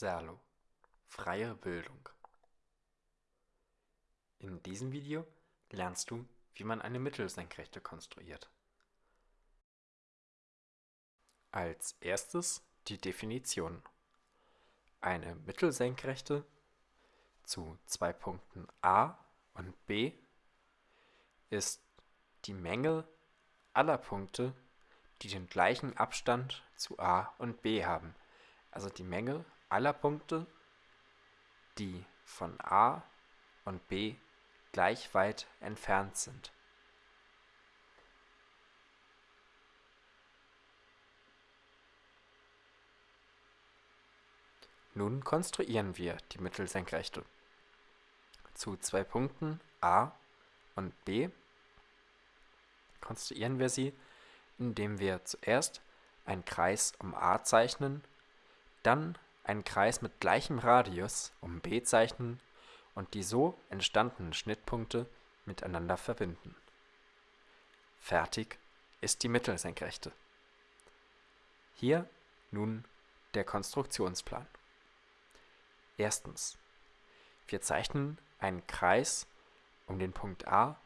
Serlo Freie Bildung In diesem Video lernst du, wie man eine Mittelsenkrechte konstruiert. Als erstes die Definition. Eine Mittelsenkrechte zu zwei Punkten a und b ist die Menge aller Punkte, die den gleichen Abstand zu a und b haben, also die Menge aller Punkte, die von A und B gleich weit entfernt sind. Nun konstruieren wir die Mittelsenkrechte. Zu zwei Punkten A und B konstruieren wir sie, indem wir zuerst einen Kreis um A zeichnen, dann einen Kreis mit gleichem Radius um B zeichnen und die so entstandenen Schnittpunkte miteinander verbinden. Fertig ist die Mittelsenkrechte. Hier nun der Konstruktionsplan. Erstens. Wir zeichnen einen Kreis um den Punkt A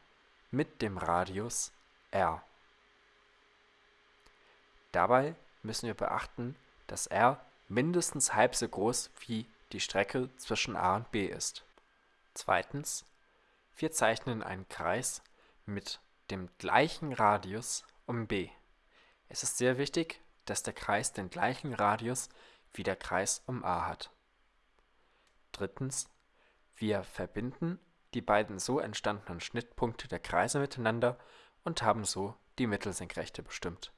mit dem Radius r. Dabei müssen wir beachten, dass r mindestens halb so groß wie die Strecke zwischen A und B ist. Zweitens, wir zeichnen einen Kreis mit dem gleichen Radius um B. Es ist sehr wichtig, dass der Kreis den gleichen Radius wie der Kreis um A hat. Drittens, wir verbinden die beiden so entstandenen Schnittpunkte der Kreise miteinander und haben so die Mittelsenkrechte bestimmt